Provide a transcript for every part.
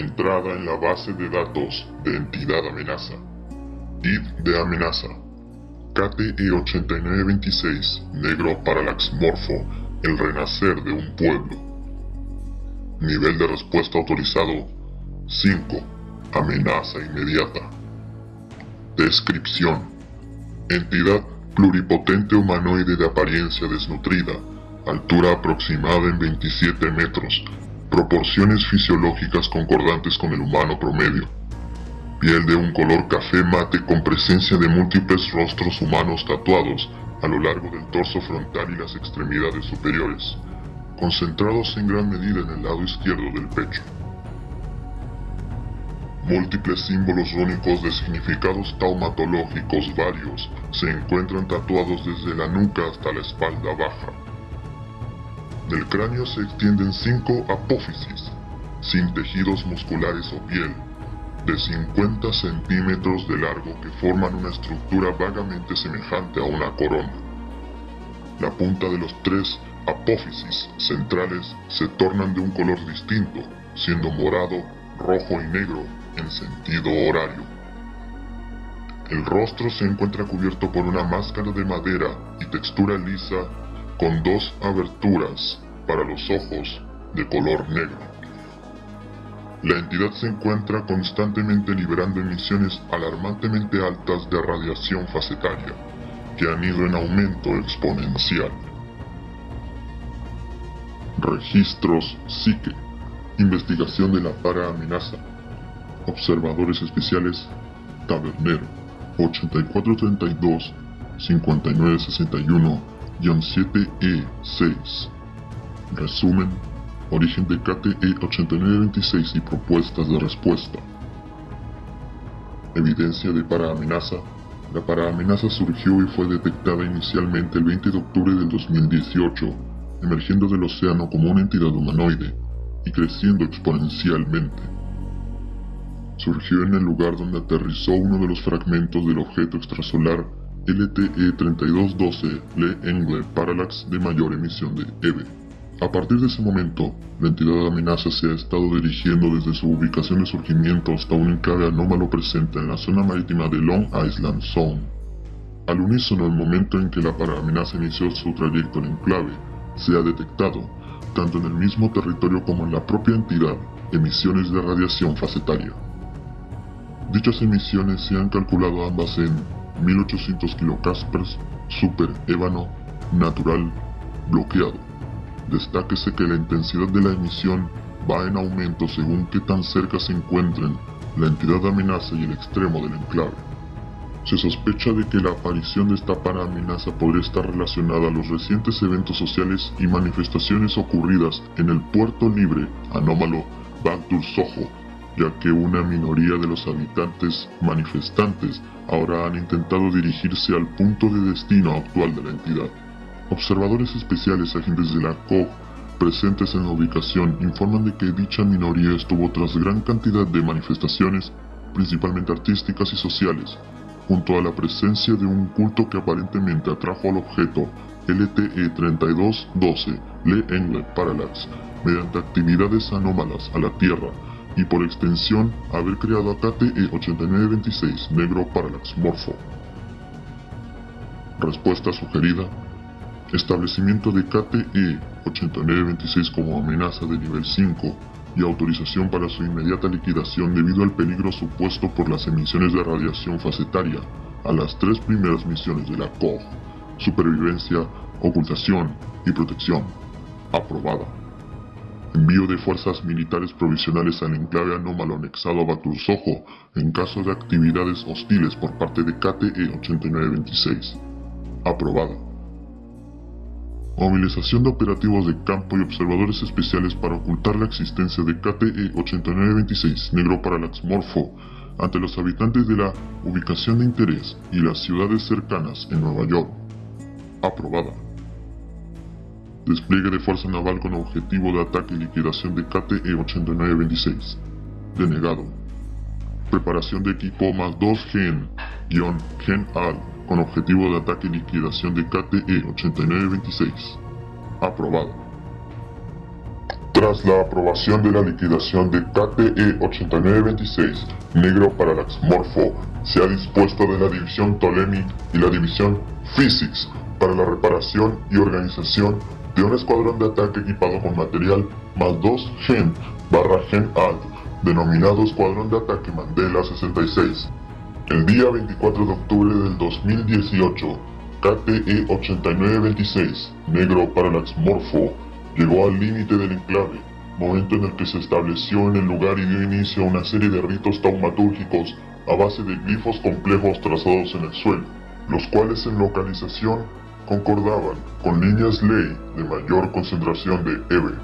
Entrada en la base de datos de entidad amenaza. ID de amenaza. KTE8926, Negro Parallax Morpho, el renacer de un pueblo. Nivel de respuesta autorizado 5. Amenaza inmediata. Descripción. Entidad pluripotente humanoide de apariencia desnutrida, altura aproximada en 27 metros, proporciones fisiológicas concordantes con el humano promedio. Piel de un color café mate con presencia de múltiples rostros humanos tatuados a lo largo del torso frontal y las extremidades superiores, concentrados en gran medida en el lado izquierdo del pecho. Múltiples símbolos rúnicos de significados taumatológicos varios se encuentran tatuados desde la nuca hasta la espalda baja. Del cráneo se extienden cinco apófisis, sin tejidos musculares o piel, de 50 centímetros de largo que forman una estructura vagamente semejante a una corona. La punta de los tres apófisis centrales se tornan de un color distinto, siendo morado, rojo y negro en sentido horario. El rostro se encuentra cubierto por una máscara de madera y textura lisa con dos aberturas para los ojos de color negro. La entidad se encuentra constantemente liberando emisiones alarmantemente altas de radiación facetaria, que han ido en aumento exponencial. Registros Psique. Investigación de la para amenaza. Observadores especiales Tabernero 8432 5961-7E6 Resumen Origen de KTE 8926 y propuestas de respuesta. Evidencia de paraamenaza. La paraamenaza surgió y fue detectada inicialmente el 20 de octubre del 2018 emergiendo del océano como una entidad humanoide y creciendo exponencialmente. Surgió en el lugar donde aterrizó uno de los fragmentos del objeto extrasolar LTE-3212 Le Engle Parallax de mayor emisión de EVE. A partir de ese momento, la entidad de amenaza se ha estado dirigiendo desde su ubicación de surgimiento hasta un enclave anómalo presente en la zona marítima de Long Island Zone. Al unísono el momento en que la paraamenaza inició su trayecto en enclave, se ha detectado, tanto en el mismo territorio como en la propia entidad, emisiones de radiación facetaria. Dichas emisiones se han calculado ambas en 1800 kilocaspers, super ébano, natural, bloqueado. Destáquese que la intensidad de la emisión va en aumento según qué tan cerca se encuentren la entidad amenaza y el extremo del enclave. Se sospecha de que la aparición de esta amenaza podría estar relacionada a los recientes eventos sociales y manifestaciones ocurridas en el puerto libre anómalo Bagdur Soho ya que una minoría de los habitantes manifestantes ahora han intentado dirigirse al punto de destino actual de la entidad. Observadores especiales agentes de la COG presentes en la ubicación informan de que dicha minoría estuvo tras gran cantidad de manifestaciones, principalmente artísticas y sociales, junto a la presencia de un culto que aparentemente atrajo al objeto LTE-3212 Le Engle Parallax mediante actividades anómalas a la Tierra y por extensión haber creado a KTE-8926 Negro Parallax Morpho. Respuesta sugerida. Establecimiento de KTE-8926 como amenaza de nivel 5 y autorización para su inmediata liquidación debido al peligro supuesto por las emisiones de radiación facetaria a las tres primeras misiones de la COG, supervivencia, ocultación y protección. Aprobada. Envío de fuerzas militares provisionales al enclave anómalo anexado a Batursojo en caso de actividades hostiles por parte de KTE 8926. Aprobada. Movilización de operativos de campo y observadores especiales para ocultar la existencia de KTE 8926 Negro Parallax Morpho ante los habitantes de la ubicación de interés y las ciudades cercanas en Nueva York. Aprobada. Despliegue de fuerza naval con objetivo de ataque y liquidación de KTE-8926. Denegado. Preparación de equipo más 2 GEN, GEN AL, con objetivo de ataque y liquidación de KTE-8926. Aprobado. Tras la aprobación de la liquidación de KTE 8926, Negro Parallax Morpho, se ha dispuesto de la división Ptolemy y la división Physics para la reparación y organización un escuadrón de ataque equipado con material más 2 Gen barra Gen Alt, denominado Escuadrón de Ataque Mandela 66. El día 24 de octubre del 2018, KTE 8926, Negro Parallax Morpho, llegó al límite del enclave, momento en el que se estableció en el lugar y dio inicio a una serie de ritos taumatúrgicos a base de glifos complejos trazados en el suelo, los cuales en localización concordaban con líneas ley de mayor concentración de EVE.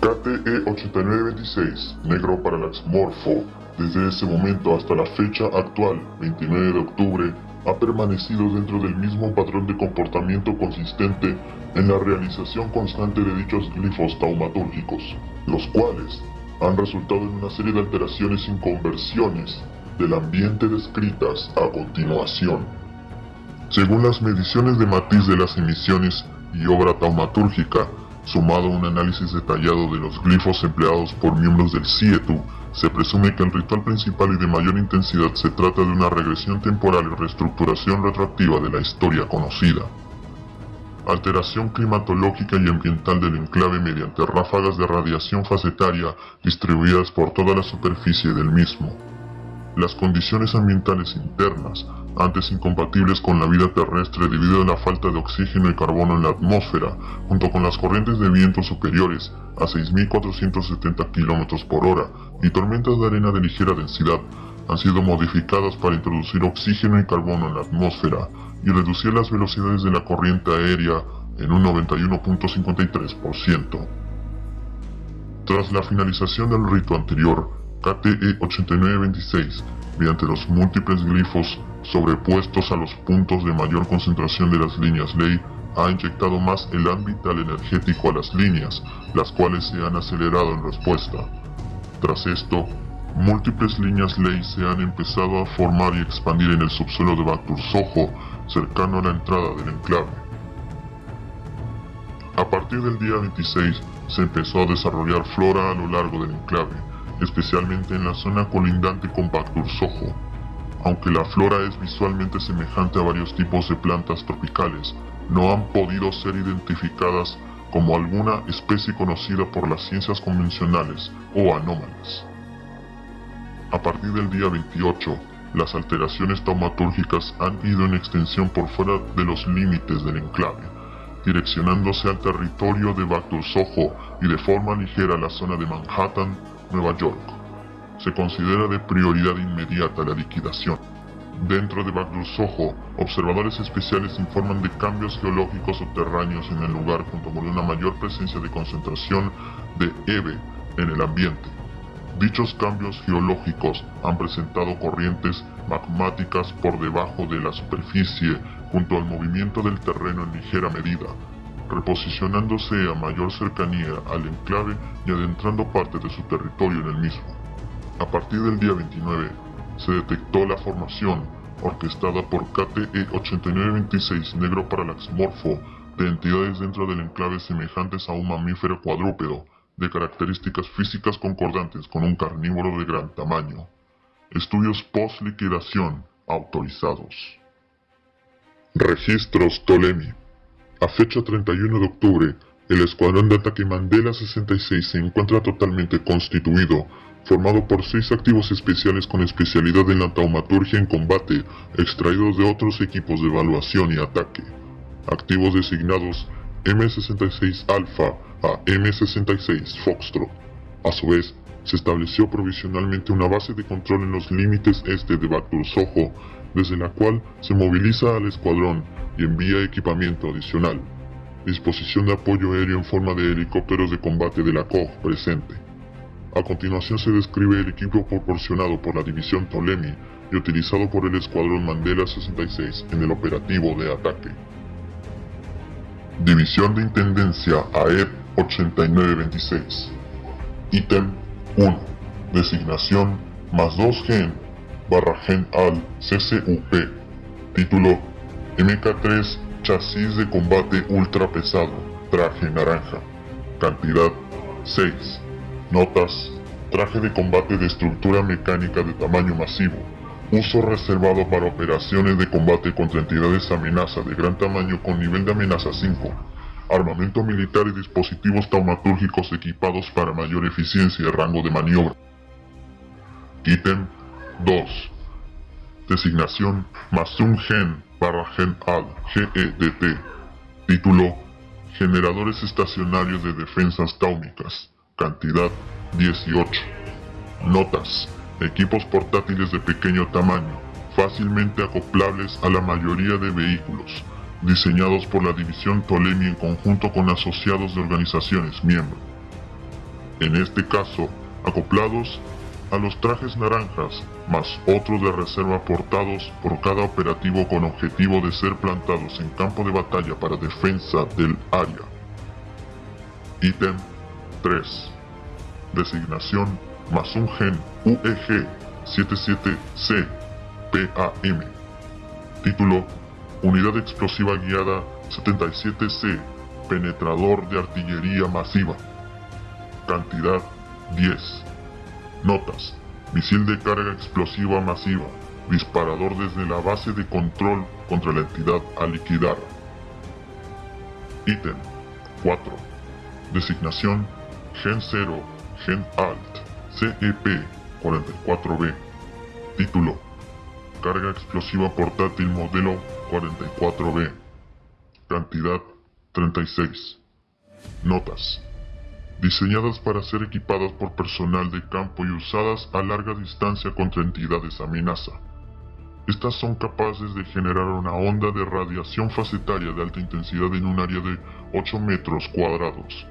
KTE 8926, negro parallax morfo, desde ese momento hasta la fecha actual, 29 de octubre, ha permanecido dentro del mismo patrón de comportamiento consistente en la realización constante de dichos glifos taumatúrgicos, los cuales han resultado en una serie de alteraciones y conversiones del ambiente descritas a continuación. Según las mediciones de matiz de las emisiones y obra taumatúrgica, sumado a un análisis detallado de los glifos empleados por miembros del CIETU, se presume que el ritual principal y de mayor intensidad se trata de una regresión temporal y reestructuración retroactiva de la historia conocida. Alteración climatológica y ambiental del enclave mediante ráfagas de radiación facetaria distribuidas por toda la superficie del mismo. Las condiciones ambientales internas, antes incompatibles con la vida terrestre debido a la falta de oxígeno y carbono en la atmósfera, junto con las corrientes de viento superiores a 6.470 km por hora y tormentas de arena de ligera densidad, han sido modificadas para introducir oxígeno y carbono en la atmósfera y reducir las velocidades de la corriente aérea en un 91.53%. Tras la finalización del rito anterior, KTE 8926, mediante los múltiples glifos sobrepuestos a los puntos de mayor concentración de las líneas ley, ha inyectado más el ámbito energético a las líneas, las cuales se han acelerado en respuesta. Tras esto, múltiples líneas ley se han empezado a formar y expandir en el subsuelo de Batur Soho, cercano a la entrada del enclave. A partir del día 26, se empezó a desarrollar flora a lo largo del enclave, especialmente en la zona colindante con Batur Soho, aunque la flora es visualmente semejante a varios tipos de plantas tropicales, no han podido ser identificadas como alguna especie conocida por las ciencias convencionales o anómalas. A partir del día 28, las alteraciones taumatúrgicas han ido en extensión por fuera de los límites del enclave, direccionándose al territorio de Batur Soho y de forma ligera a la zona de Manhattan, Nueva York se considera de prioridad inmediata la liquidación. Dentro de Bagdul Soho, observadores especiales informan de cambios geológicos subterráneos en el lugar junto con una mayor presencia de concentración de EVE en el ambiente. Dichos cambios geológicos han presentado corrientes magmáticas por debajo de la superficie junto al movimiento del terreno en ligera medida, reposicionándose a mayor cercanía al enclave y adentrando parte de su territorio en el mismo. A partir del día 29, se detectó la formación, orquestada por KTE 8926 Negro Parallax Morpho, de entidades dentro del enclave semejantes a un mamífero cuadrúpedo, de características físicas concordantes con un carnívoro de gran tamaño. Estudios post-liquidación autorizados. Registros Ptolemy. A fecha 31 de octubre, el escuadrón de ataque Mandela 66 se encuentra totalmente constituido formado por seis activos especiales con especialidad en la taumaturgia en combate, extraídos de otros equipos de evaluación y ataque. Activos designados M66 Alpha a M66 Foxtrot. A su vez, se estableció provisionalmente una base de control en los límites este de Batur Soho, desde la cual se moviliza al escuadrón y envía equipamiento adicional. Disposición de apoyo aéreo en forma de helicópteros de combate de la COG presente. A continuación se describe el equipo proporcionado por la división Ptolemy y utilizado por el escuadrón Mandela 66 en el operativo de ataque. División de Intendencia AEP 8926 Ítem 1 Designación más 2 gen barra gen al CCUP Título MK3 Chasis de combate ultra pesado Traje naranja Cantidad 6. Notas. Traje de combate de estructura mecánica de tamaño masivo. Uso reservado para operaciones de combate contra entidades amenaza de gran tamaño con nivel de amenaza 5. Armamento militar y dispositivos taumatúrgicos equipados para mayor eficiencia y rango de maniobra. Ítem 2. Designación Masum Gen barra Gen Al GEDT. Título Generadores estacionarios de defensas táumicas. Cantidad 18. Notas. Equipos portátiles de pequeño tamaño, fácilmente acoplables a la mayoría de vehículos, diseñados por la división Tolemi en conjunto con asociados de organizaciones miembros. En este caso, acoplados a los trajes naranjas, más otros de reserva portados por cada operativo con objetivo de ser plantados en campo de batalla para defensa del área. Ítem 3. Designación más un gen UEG 77C PAM. Título Unidad Explosiva Guiada 77C Penetrador de Artillería Masiva. Cantidad 10. Notas. Misil de carga explosiva masiva. Disparador desde la base de control contra la entidad a liquidar. Ítem 4. Designación Gen 0, Gen Alt. CEP-44B. Título. Carga explosiva portátil modelo 44B. Cantidad 36. Notas. Diseñadas para ser equipadas por personal de campo y usadas a larga distancia contra entidades amenaza. Estas son capaces de generar una onda de radiación facetaria de alta intensidad en un área de 8 metros cuadrados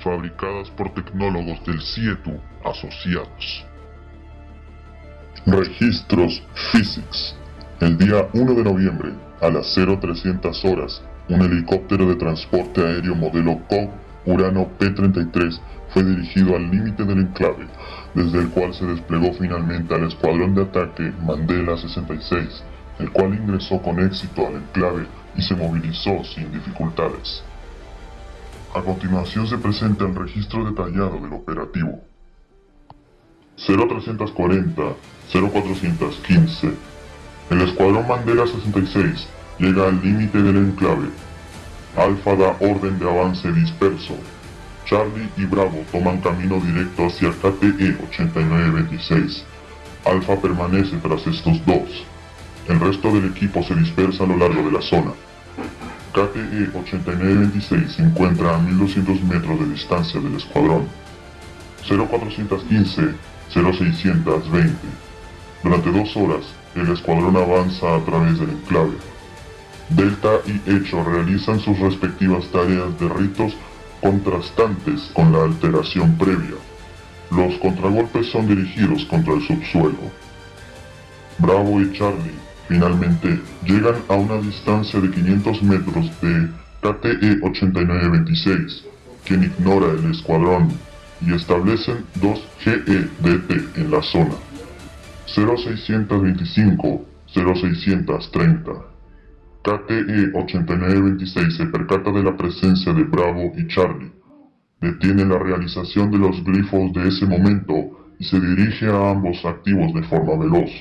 fabricadas por tecnólogos del CIETU asociados. Registros Physics. El día 1 de noviembre, a las 0300 horas, un helicóptero de transporte aéreo modelo COG Urano P-33 fue dirigido al límite del enclave, desde el cual se desplegó finalmente al escuadrón de ataque Mandela 66, el cual ingresó con éxito al enclave y se movilizó sin dificultades. A continuación se presenta el registro detallado del operativo. 0340, 0415. El escuadrón Mandela 66 llega al límite del enclave. Alfa da orden de avance disperso. Charlie y Bravo toman camino directo hacia KTE 8926. Alfa permanece tras estos dos. El resto del equipo se dispersa a lo largo de la zona. KTE 8926 se encuentra a 1200 metros de distancia del escuadrón. 0415 0620. Durante dos horas, el escuadrón avanza a través del enclave. Delta y Hecho realizan sus respectivas tareas de ritos contrastantes con la alteración previa. Los contragolpes son dirigidos contra el subsuelo. Bravo y Charlie Finalmente, llegan a una distancia de 500 metros de KTE-8926, quien ignora el escuadrón, y establecen dos GEDT en la zona. 0625-0630. KTE-8926 se percata de la presencia de Bravo y Charlie. Detiene la realización de los glifos de ese momento y se dirige a ambos activos de forma veloz.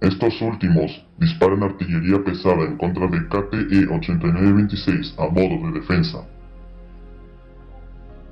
Estos últimos disparan artillería pesada en contra de KTE-8926 a modo de defensa.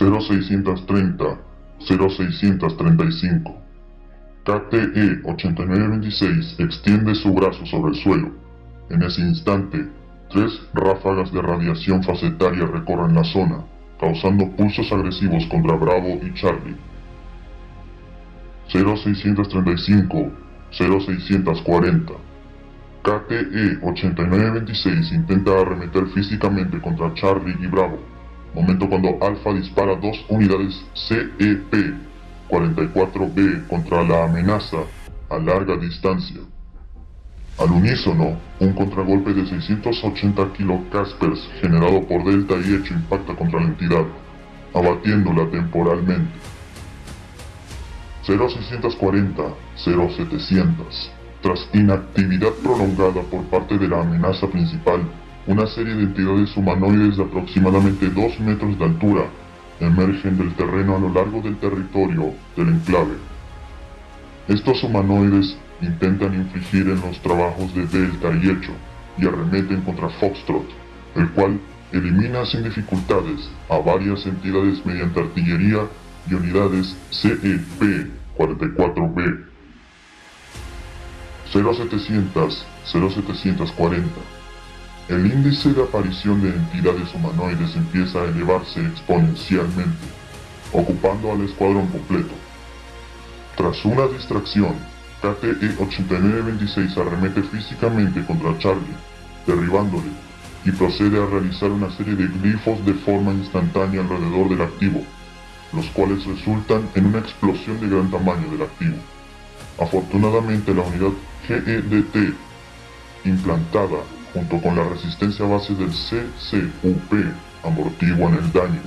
0630 0635 KTE-8926 extiende su brazo sobre el suelo. En ese instante, tres ráfagas de radiación facetaria recorren la zona, causando pulsos agresivos contra Bravo y Charlie. 0635 0640. KTE-8926 intenta arremeter físicamente contra Charlie y Bravo, momento cuando Alpha dispara dos unidades CEP-44B contra la amenaza a larga distancia. Al unísono, un contragolpe de 680 kilocaspers generado por Delta y Hecho impacta contra la entidad, abatiéndola temporalmente. 0640, 0700. Tras inactividad prolongada por parte de la amenaza principal, una serie de entidades humanoides de aproximadamente 2 metros de altura emergen del terreno a lo largo del territorio del enclave. Estos humanoides intentan infligir en los trabajos de Delta y Echo y arremeten contra Foxtrot, el cual elimina sin dificultades a varias entidades mediante artillería y unidades CEP-44B 0700 0740 el índice de aparición de entidades humanoides empieza a elevarse exponencialmente, ocupando al escuadrón completo. Tras una distracción, KTE-8926 arremete físicamente contra Charlie, derribándole, y procede a realizar una serie de glifos de forma instantánea alrededor del activo, los cuales resultan en una explosión de gran tamaño del activo. Afortunadamente la unidad GEDT implantada junto con la resistencia base del CCUP amortiguan el daño.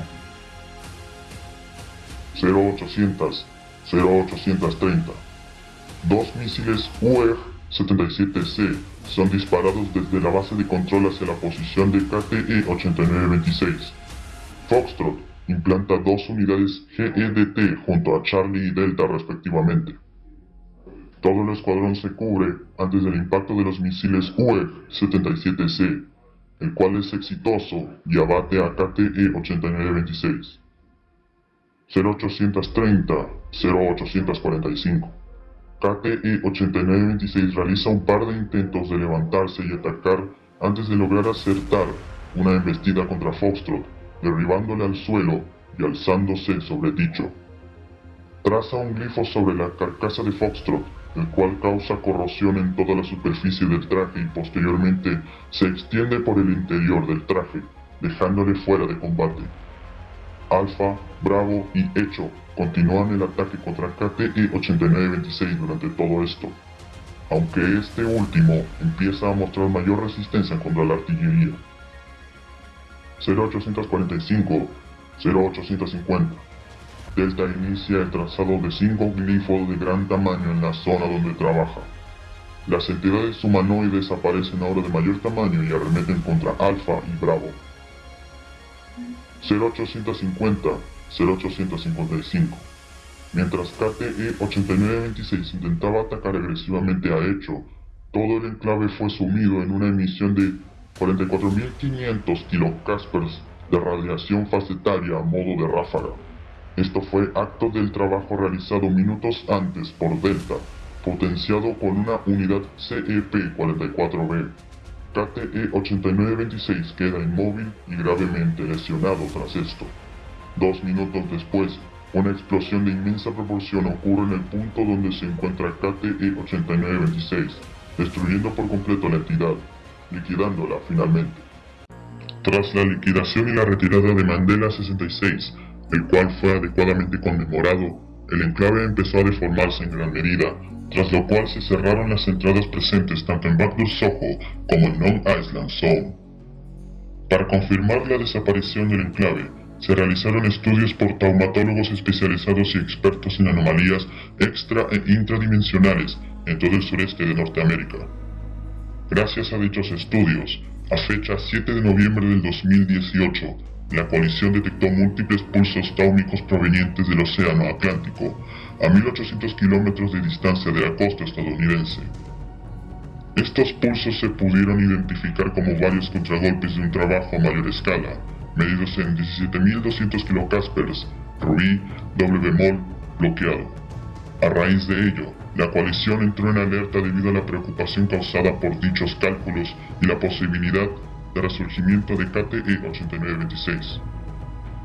0800 0830 Dos misiles UF-77C son disparados desde la base de control hacia la posición de KTE-8926. Foxtrot implanta dos unidades GEDT junto a Charlie y Delta respectivamente. Todo el escuadrón se cubre antes del impacto de los misiles UF-77C, el cual es exitoso y abate a KTE-8926. 0830-0845 KTE-8926 realiza un par de intentos de levantarse y atacar antes de lograr acertar una embestida contra Foxtrot, derribándole al suelo y alzándose sobre dicho. Traza un glifo sobre la carcasa de Foxtrot el cual causa corrosión en toda la superficie del traje y posteriormente se extiende por el interior del traje, dejándole fuera de combate. Alpha, Bravo y Echo continúan el ataque contra KTE-8926 durante todo esto, aunque este último empieza a mostrar mayor resistencia contra la artillería. 0845, 0850 Delta inicia el trazado de cinco glifos de gran tamaño en la zona donde trabaja. Las entidades humanoides aparecen ahora de mayor tamaño y arremeten contra Alpha y Bravo. 0850 0855 Mientras KTE-8926 intentaba atacar agresivamente a Echo, todo el enclave fue sumido en una emisión de 44.500 kilocaspers de radiación facetaria a modo de ráfaga. Esto fue acto del trabajo realizado minutos antes por Delta, potenciado con una unidad CEP-44B. KTE-8926 queda inmóvil y gravemente lesionado tras esto. Dos minutos después, una explosión de inmensa proporción ocurre en el punto donde se encuentra KTE-8926, destruyendo por completo la entidad, liquidándola finalmente. Tras la liquidación y la retirada de Mandela 66, el cual fue adecuadamente conmemorado, el enclave empezó a deformarse en gran medida, tras lo cual se cerraron las entradas presentes tanto en Backdoor Soho como en Long Island Zone. Para confirmar la desaparición del enclave, se realizaron estudios por taumatólogos especializados y expertos en anomalías extra e intradimensionales en todo el sureste de Norteamérica. Gracias a dichos estudios, a fecha 7 de noviembre del 2018, la coalición detectó múltiples pulsos táumicos provenientes del Océano Atlántico, a 1800 kilómetros de distancia de la costa estadounidense. Estos pulsos se pudieron identificar como varios contragolpes de un trabajo a mayor escala, medidos en 17.200 kilocaspers, rubí, doble bemol, bloqueado. A raíz de ello, la coalición entró en alerta debido a la preocupación causada por dichos cálculos y la posibilidad de resurgimiento de KTE-8926.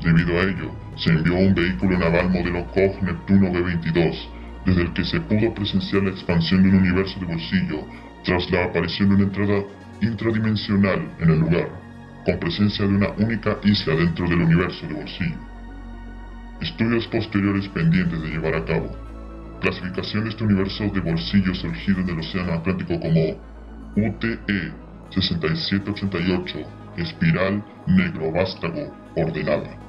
Debido a ello, se envió un vehículo naval modelo Koch Neptuno B-22, desde el que se pudo presenciar la expansión de un universo de bolsillo tras la aparición de una entrada intradimensional en el lugar, con presencia de una única isla dentro del universo de bolsillo. Estudios posteriores pendientes de llevar a cabo. Clasificación de este universo de bolsillo surgido en el Océano Atlántico como UTE 6788, espiral negro vástago, ordenada.